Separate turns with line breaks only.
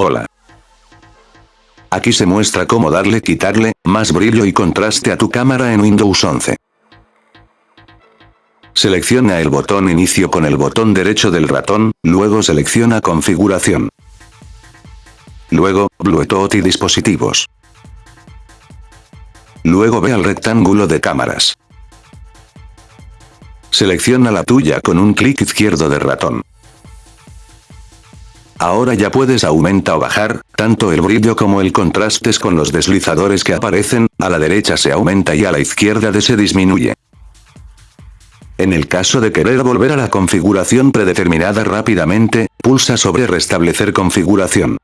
Hola. Aquí se muestra cómo darle quitarle, más brillo y contraste a tu cámara en Windows 11. Selecciona el botón inicio con el botón derecho del ratón, luego selecciona configuración. Luego, Bluetooth y dispositivos. Luego ve al rectángulo de cámaras. Selecciona la tuya con un clic izquierdo del ratón. Ahora ya puedes aumentar o bajar, tanto el brillo como el contrastes con los deslizadores que aparecen, a la derecha se aumenta y a la izquierda de se disminuye. En el caso de querer volver a la configuración predeterminada rápidamente, pulsa sobre restablecer configuración.